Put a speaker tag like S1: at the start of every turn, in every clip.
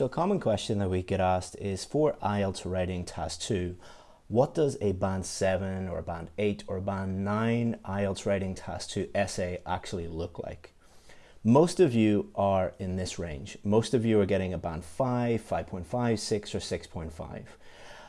S1: So a common question that we get asked is for IELTS writing task 2, what does a band 7 or a band 8 or a band 9 IELTS writing task 2 essay actually look like? Most of you are in this range. Most of you are getting a band 5, 5.5, 6 or 6.5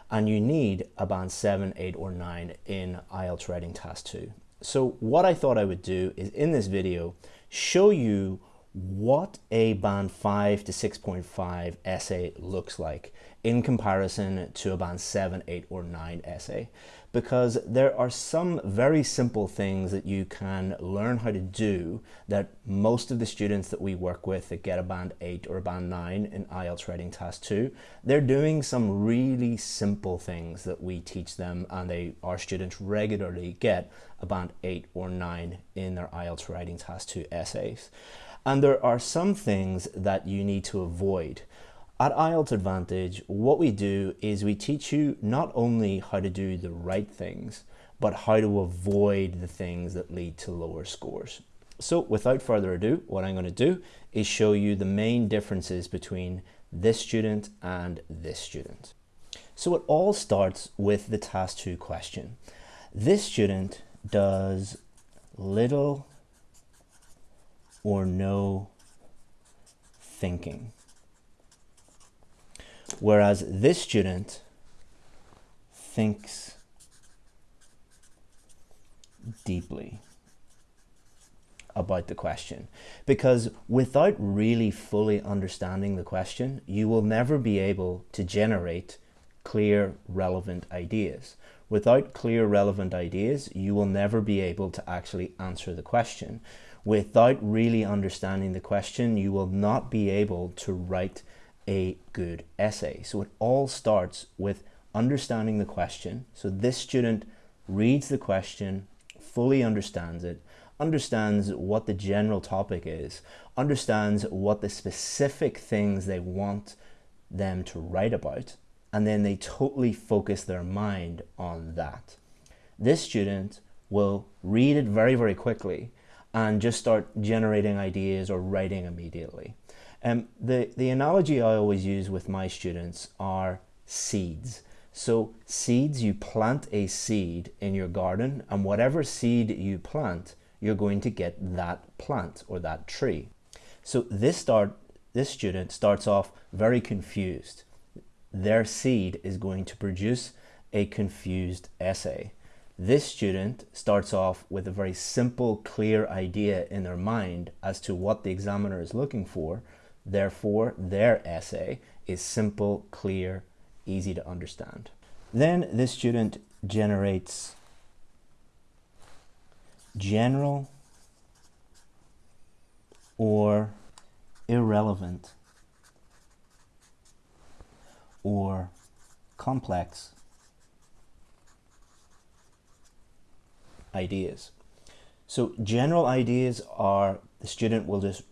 S1: and you need a band 7, 8 or 9 in IELTS writing task 2. So what I thought I would do is in this video show you what a band 5 to 6.5 essay looks like in comparison to a band 7, 8 or 9 essay because there are some very simple things that you can learn how to do that most of the students that we work with that get a band 8 or a band 9 in IELTS writing task 2 they're doing some really simple things that we teach them and they our students regularly get a band 8 or 9 in their IELTS writing task 2 essays and there are some things that you need to avoid. At IELTS Advantage, what we do is we teach you not only how to do the right things, but how to avoid the things that lead to lower scores. So without further ado, what I'm going to do is show you the main differences between this student and this student. So it all starts with the task 2 question. This student does little or no thinking. Whereas this student thinks deeply about the question. Because without really fully understanding the question you will never be able to generate clear relevant ideas. Without clear relevant ideas you will never be able to actually answer the question without really understanding the question, you will not be able to write a good essay. So it all starts with understanding the question. So this student reads the question, fully understands it, understands what the general topic is, understands what the specific things they want them to write about, and then they totally focus their mind on that. This student will read it very, very quickly and just start generating ideas or writing immediately. Um, the, the analogy I always use with my students are seeds. So seeds, you plant a seed in your garden and whatever seed you plant, you're going to get that plant or that tree. So this start, this student starts off very confused. Their seed is going to produce a confused essay. This student starts off with a very simple, clear idea in their mind as to what the examiner is looking for. Therefore, their essay is simple, clear, easy to understand. Then this student generates general or irrelevant or complex ideas. So general ideas are the student will just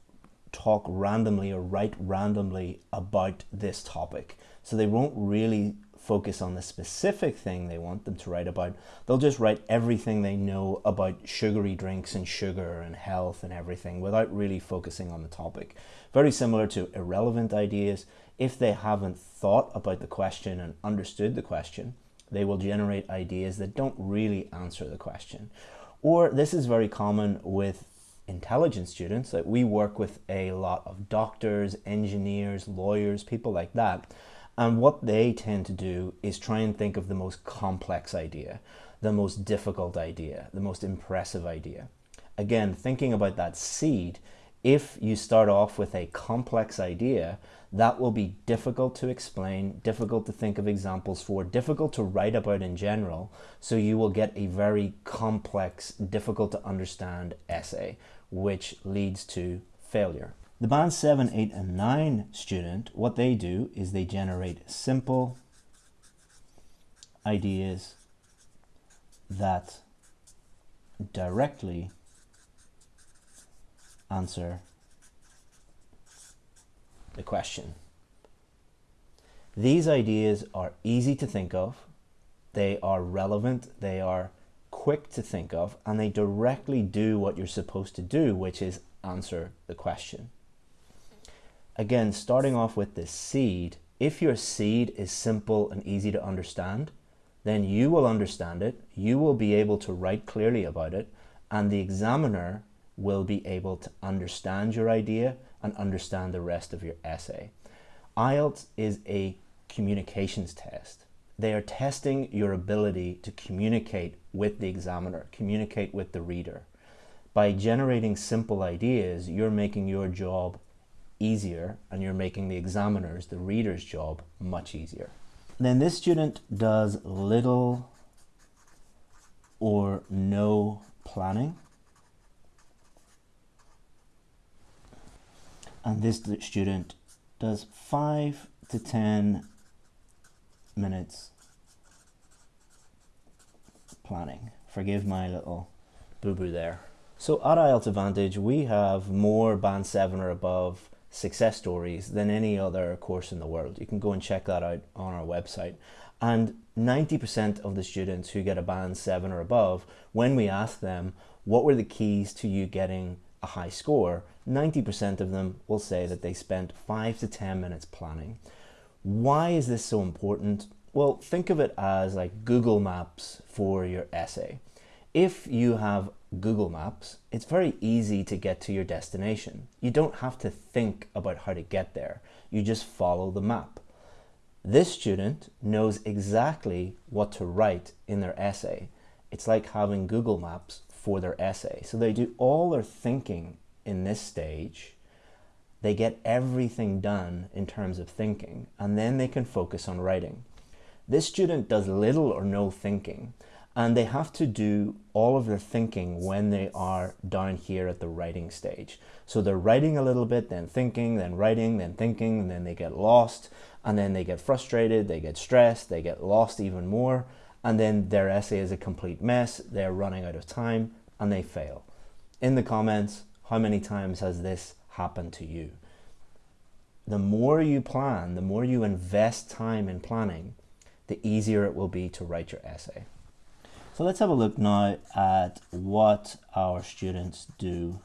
S1: talk randomly or write randomly about this topic. So they won't really focus on the specific thing they want them to write about. They'll just write everything they know about sugary drinks and sugar and health and everything without really focusing on the topic. Very similar to irrelevant ideas. If they haven't thought about the question and understood the question, they will generate ideas that don't really answer the question. Or this is very common with intelligent students that we work with a lot of doctors, engineers, lawyers, people like that. And what they tend to do is try and think of the most complex idea, the most difficult idea, the most impressive idea. Again, thinking about that seed, if you start off with a complex idea, that will be difficult to explain, difficult to think of examples for, difficult to write about in general. So you will get a very complex, difficult to understand essay, which leads to failure. The band 7, 8, and 9 student, what they do is they generate simple ideas that directly answer the question. These ideas are easy to think of, they are relevant, they are quick to think of, and they directly do what you're supposed to do, which is answer the question. Again, starting off with the seed, if your seed is simple and easy to understand, then you will understand it, you will be able to write clearly about it, and the examiner will be able to understand your idea and understand the rest of your essay. IELTS is a communications test. They are testing your ability to communicate with the examiner, communicate with the reader. By generating simple ideas, you're making your job easier and you're making the examiner's, the reader's job much easier. Then this student does little or no planning. And this student does five to 10 minutes planning. Forgive my little boo-boo there. So at IELTS Advantage, we have more Band 7 or above success stories than any other course in the world. You can go and check that out on our website. And 90% of the students who get a band 7 or above, when we ask them what were the keys to you getting a high score, 90% of them will say that they spent 5 to 10 minutes planning. Why is this so important? Well, think of it as like Google Maps for your essay. If you have Google Maps, it's very easy to get to your destination. You don't have to think about how to get there. You just follow the map. This student knows exactly what to write in their essay. It's like having Google Maps for their essay. So they do all their thinking in this stage. They get everything done in terms of thinking, and then they can focus on writing. This student does little or no thinking and they have to do all of their thinking when they are down here at the writing stage. So they're writing a little bit, then thinking, then writing, then thinking, and then they get lost, and then they get frustrated, they get stressed, they get lost even more, and then their essay is a complete mess, they're running out of time, and they fail. In the comments, how many times has this happened to you? The more you plan, the more you invest time in planning, the easier it will be to write your essay. So let's have a look now at what our students do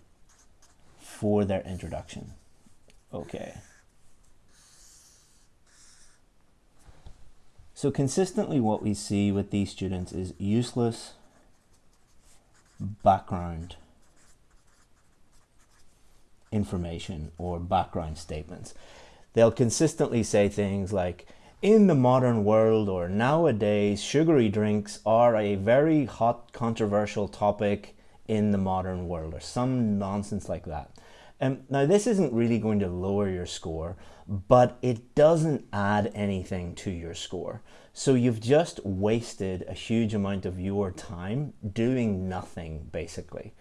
S1: for their introduction. Okay. So consistently what we see with these students is useless background information or background statements. They'll consistently say things like, in the modern world or nowadays, sugary drinks are a very hot, controversial topic in the modern world, or some nonsense like that. Um, now, this isn't really going to lower your score, but it doesn't add anything to your score. So you've just wasted a huge amount of your time doing nothing, basically.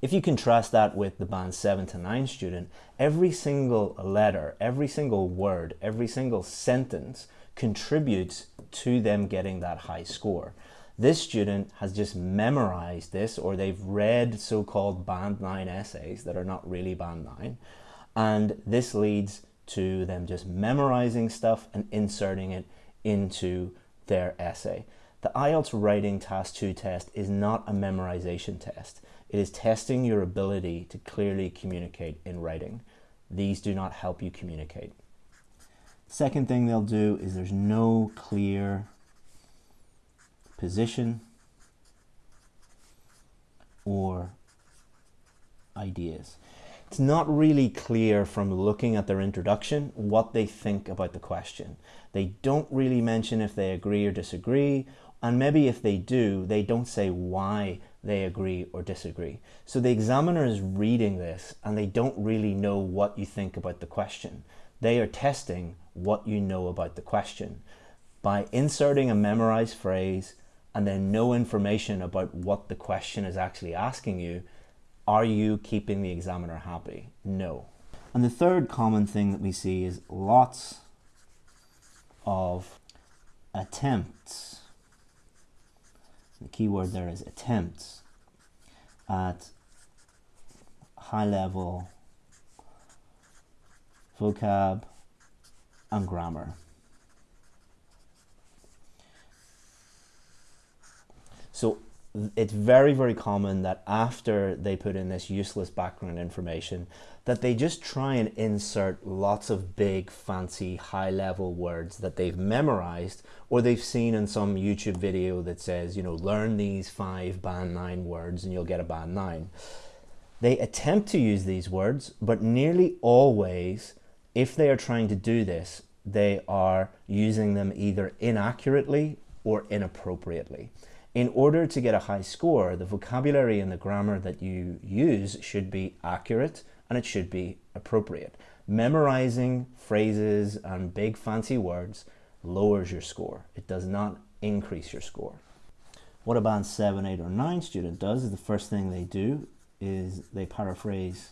S1: If you contrast that with the band 7 to 9 student, every single letter, every single word, every single sentence contributes to them getting that high score. This student has just memorized this or they've read so-called band 9 essays that are not really band 9 and this leads to them just memorizing stuff and inserting it into their essay. The IELTS Writing Task 2 test is not a memorization test. It is testing your ability to clearly communicate in writing. These do not help you communicate. Second thing they'll do is there's no clear position or ideas. It's not really clear from looking at their introduction what they think about the question. They don't really mention if they agree or disagree, and maybe if they do, they don't say why they agree or disagree. So the examiner is reading this and they don't really know what you think about the question. They are testing what you know about the question. By inserting a memorized phrase and then no information about what the question is actually asking you, are you keeping the examiner happy? No. And the third common thing that we see is lots of attempts. The key word there is attempts at high level vocab, and grammar. So it's very, very common that after they put in this useless background information, that they just try and insert lots of big, fancy, high level words that they've memorized or they've seen in some YouTube video that says, you know, learn these five band nine words and you'll get a band nine. They attempt to use these words, but nearly always, if they are trying to do this, they are using them either inaccurately or inappropriately. In order to get a high score, the vocabulary and the grammar that you use should be accurate and it should be appropriate. Memorizing phrases and big fancy words lowers your score. It does not increase your score. What a band 7, 8 or 9 student does is the first thing they do is they paraphrase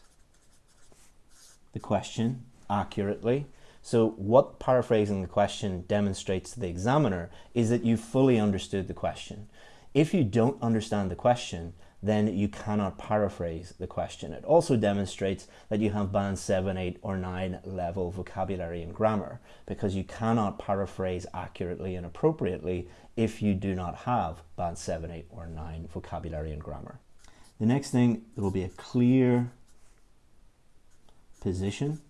S1: the question accurately. So what paraphrasing the question demonstrates to the examiner is that you fully understood the question. If you don't understand the question, then you cannot paraphrase the question. It also demonstrates that you have band 7, 8 or 9 level vocabulary and grammar because you cannot paraphrase accurately and appropriately if you do not have band 7, 8 or 9 vocabulary and grammar. The next thing, there will be a clear position.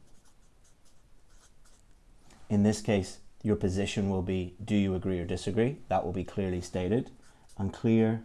S1: In this case, your position will be, do you agree or disagree? That will be clearly stated and clear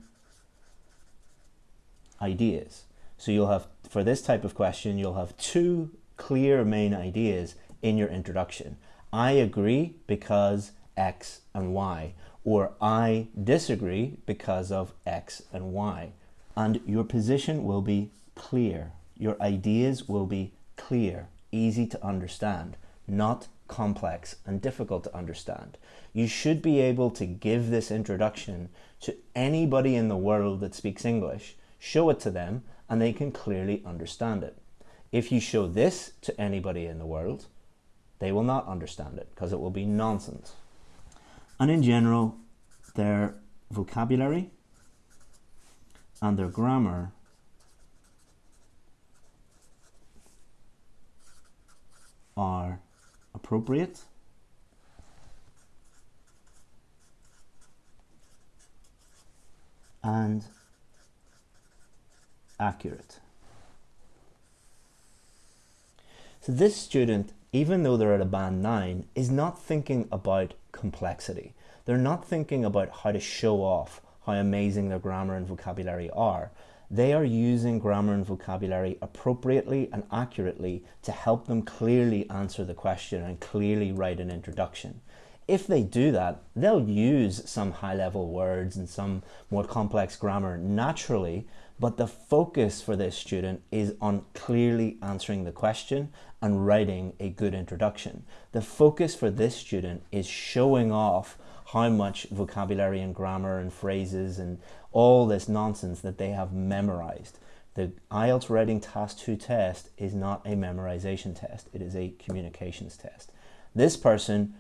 S1: ideas. So you'll have, for this type of question, you'll have two clear main ideas in your introduction. I agree because X and Y, or I disagree because of X and Y. And your position will be clear. Your ideas will be clear, easy to understand, not complex and difficult to understand. You should be able to give this introduction to anybody in the world that speaks English, show it to them, and they can clearly understand it. If you show this to anybody in the world, they will not understand it because it will be nonsense. And in general, their vocabulary and their grammar are appropriate and accurate. So this student, even though they're at a band 9, is not thinking about complexity. They're not thinking about how to show off how amazing their grammar and vocabulary are. They are using grammar and vocabulary appropriately and accurately to help them clearly answer the question and clearly write an introduction. If they do that, they'll use some high level words and some more complex grammar naturally, but the focus for this student is on clearly answering the question and writing a good introduction. The focus for this student is showing off how much vocabulary and grammar and phrases and all this nonsense that they have memorized. The IELTS Writing Task 2 test is not a memorization test, it is a communications test. This person,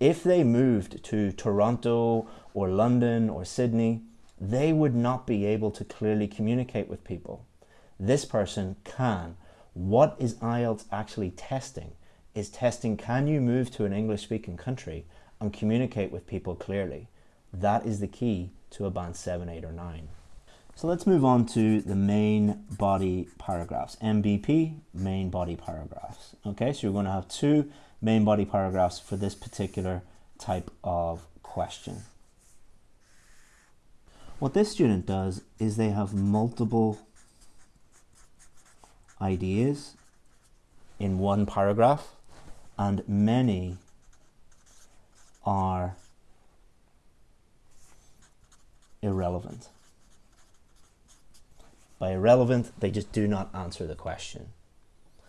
S1: if they moved to Toronto or London or Sydney, they would not be able to clearly communicate with people. This person can. What is IELTS actually testing? Is testing can you move to an English speaking country and communicate with people clearly? That is the key to a band 7, 8 or 9. So let's move on to the main body paragraphs. MBP, main body paragraphs. Okay, so you're going to have two main body paragraphs for this particular type of question. What this student does is they have multiple ideas in one paragraph and many are irrelevant. By irrelevant, they just do not answer the question.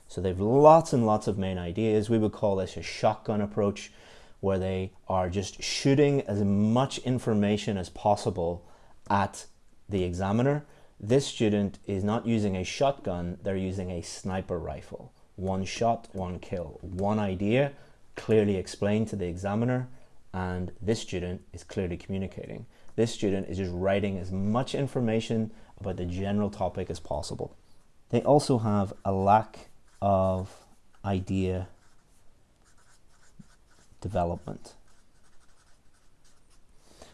S1: So they've lots and lots of main ideas. We would call this a shotgun approach where they are just shooting as much information as possible at the examiner. This student is not using a shotgun, they're using a sniper rifle. One shot, one kill. One idea clearly explained to the examiner and this student is clearly communicating. This student is just writing as much information about the general topic as possible. They also have a lack of idea development.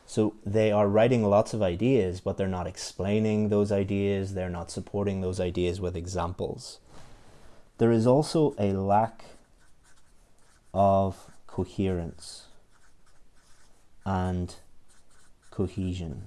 S1: So they are writing lots of ideas, but they're not explaining those ideas, they're not supporting those ideas with examples. There is also a lack of coherence and cohesion.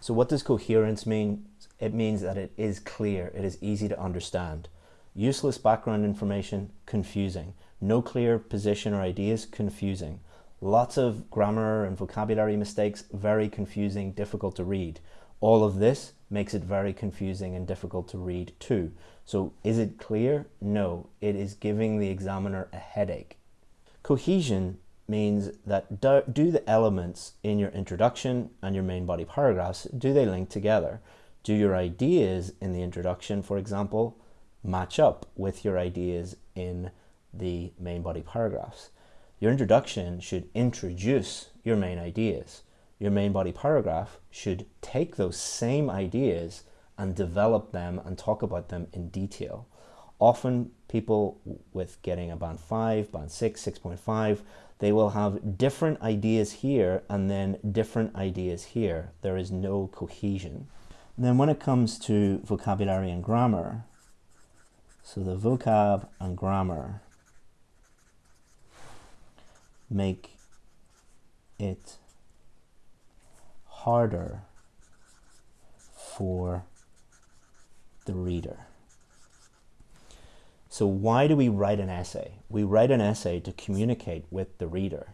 S1: So what does coherence mean? It means that it is clear, it is easy to understand. Useless background information, confusing. No clear position or ideas, confusing. Lots of grammar and vocabulary mistakes, very confusing, difficult to read. All of this makes it very confusing and difficult to read too. So is it clear? No, it is giving the examiner a headache. Cohesion means that do, do, the elements in your introduction and your main body paragraphs, do they link together? Do your ideas in the introduction, for example, match up with your ideas in the main body paragraphs? Your introduction should introduce your main ideas. Your main body paragraph should take those same ideas and develop them and talk about them in detail. Often people with getting a band 5, band 6, 6.5, they will have different ideas here and then different ideas here. There is no cohesion. And then when it comes to vocabulary and grammar, so the vocab and grammar, make it harder for the reader. So why do we write an essay? We write an essay to communicate with the reader.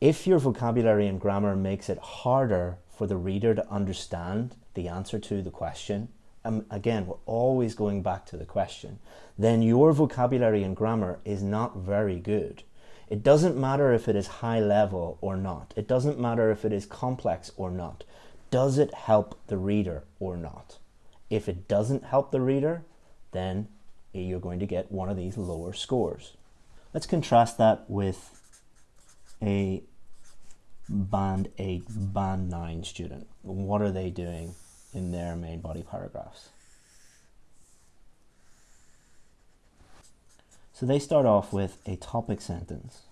S1: If your vocabulary and grammar makes it harder for the reader to understand the answer to the question, and um, again, we're always going back to the question, then your vocabulary and grammar is not very good. It doesn't matter if it is high level or not. It doesn't matter if it is complex or not. Does it help the reader or not? If it doesn't help the reader, then Eh, you're going to get one of these lower scores. Let's contrast that with a band 8, band 9 student. What are they doing in their main body paragraphs? So they start off with a topic sentence.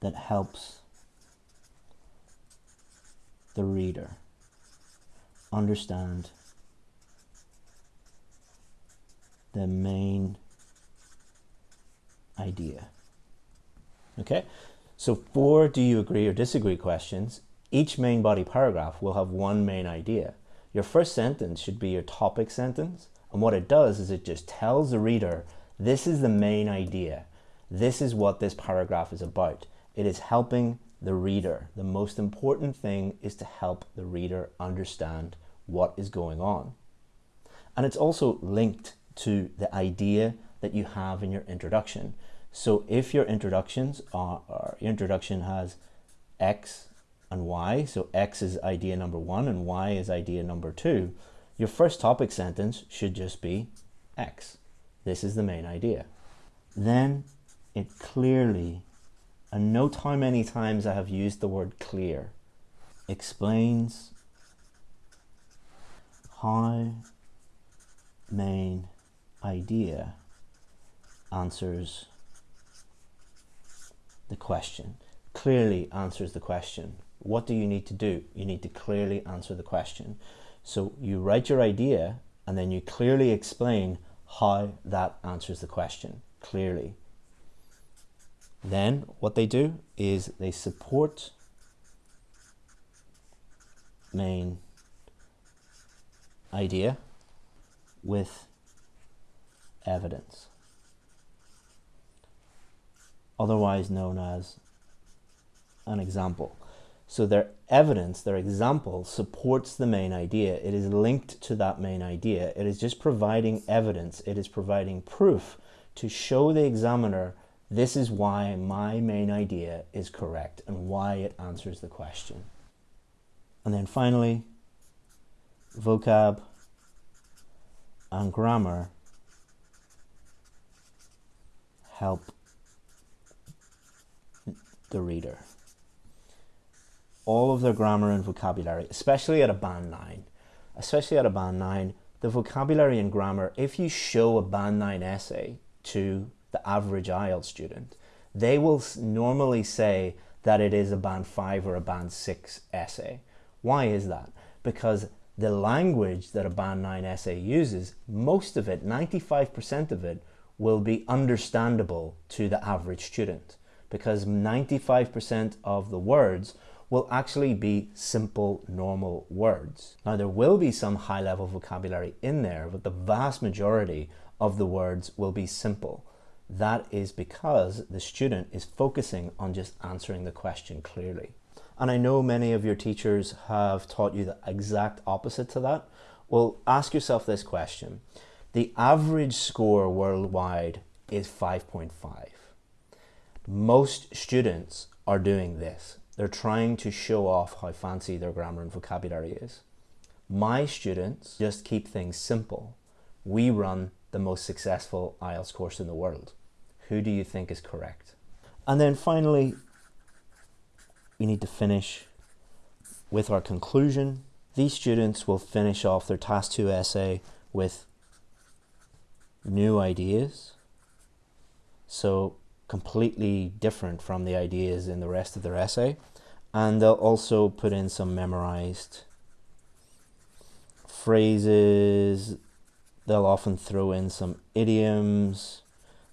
S1: that helps the reader understand the main idea. Okay, so for do you agree or disagree questions, each main body paragraph will have one main idea. Your first sentence should be your topic sentence. And what it does is it just tells the reader, this is the main idea. This is what this paragraph is about. It is helping the reader. The most important thing is to help the reader understand what is going on. And it's also linked to the idea that you have in your introduction. So if your introductions are, or your introduction has X and Y, so X is idea number one and Y is idea number two, your first topic sentence should just be X. This is the main idea. Then it clearly, and note how many times I have used the word clear, explains how main idea answers the question, clearly answers the question. What do you need to do? You need to clearly answer the question. So you write your idea and then you clearly explain how that answers the question, clearly. Then what they do is they support main idea with evidence otherwise known as an example. So their evidence, their example supports the main idea. It is linked to that main idea. It is just providing evidence. It is providing proof to show the examiner this is why my main idea is correct and why it answers the question. And then finally, vocab and grammar help the reader. All of their grammar and vocabulary, especially at a band 9, especially at a band 9, the vocabulary and grammar, if you show a band 9 essay to the average IELTS student, they will normally say that it is a band 5 or a band 6 essay. Why is that? Because the language that a band 9 essay uses, most of it, 95% of it, will be understandable to the average student because 95% of the words will actually be simple, normal words. Now, there will be some high level vocabulary in there, but the vast majority of the words will be simple. That is because the student is focusing on just answering the question clearly. And I know many of your teachers have taught you the exact opposite to that. Well, ask yourself this question. The average score worldwide is 5.5. Most students are doing this. They're trying to show off how fancy their grammar and vocabulary is. My students just keep things simple. We run the most successful IELTS course in the world. Who do you think is correct? And then finally, we need to finish with our conclusion. These students will finish off their Task 2 essay with new ideas. So completely different from the ideas in the rest of their essay. And they'll also put in some memorized phrases. They'll often throw in some idioms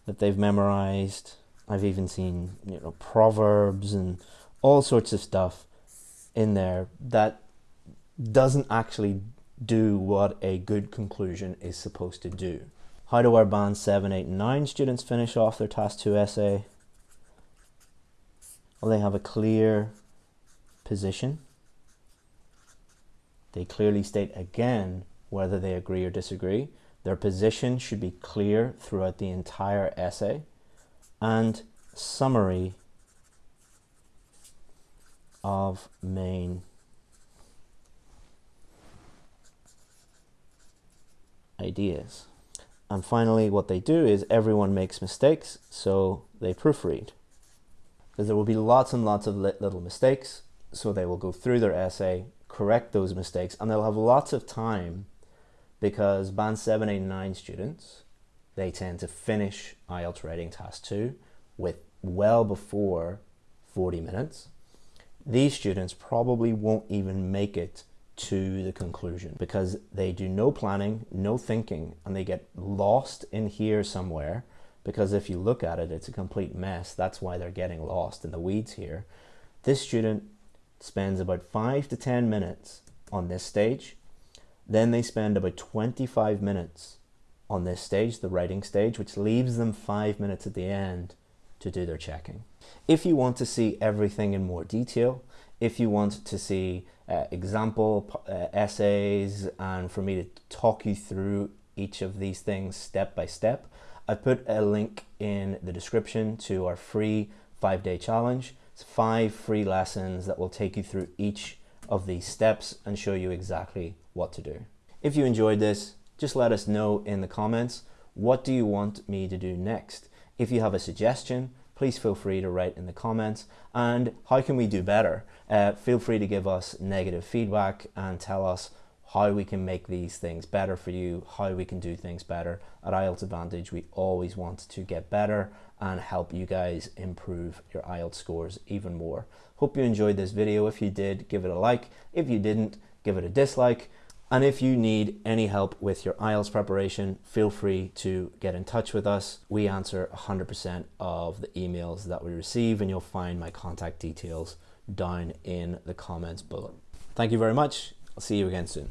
S1: that they've memorized. I've even seen, you know, proverbs and all sorts of stuff in there that doesn't actually do what a good conclusion is supposed to do. How do our band 7, 8, and 9 students finish off their Task 2 essay? Well, they have a clear position. They clearly state again whether they agree or disagree. Their position should be clear throughout the entire essay. And summary of main ideas. And finally, what they do is everyone makes mistakes, so they proofread. Because there will be lots and lots of little mistakes, so they will go through their essay, correct those mistakes, and they'll have lots of time because Band 7, 8, 9 students, they tend to finish IELTS writing task 2 with well before 40 minutes these students probably won't even make it to the conclusion because they do no planning, no thinking, and they get lost in here somewhere. Because if you look at it, it's a complete mess. That's why they're getting lost in the weeds here. This student spends about five to 10 minutes on this stage. Then they spend about 25 minutes on this stage, the writing stage, which leaves them five minutes at the end to do their checking. If you want to see everything in more detail, if you want to see uh, example uh, essays and for me to talk you through each of these things step by step, I put a link in the description to our free five day challenge. It's five free lessons that will take you through each of these steps and show you exactly what to do. If you enjoyed this, just let us know in the comments. What do you want me to do next? If you have a suggestion, please feel free to write in the comments. And how can we do better? Uh, feel free to give us negative feedback and tell us how we can make these things better for you, how we can do things better. At IELTS Advantage, we always want to get better and help you guys improve your IELTS scores even more. Hope you enjoyed this video. If you did, give it a like. If you didn't, give it a dislike. And if you need any help with your IELTS preparation, feel free to get in touch with us. We answer 100% of the emails that we receive and you'll find my contact details down in the comments below. Thank you very much. I'll see you again soon.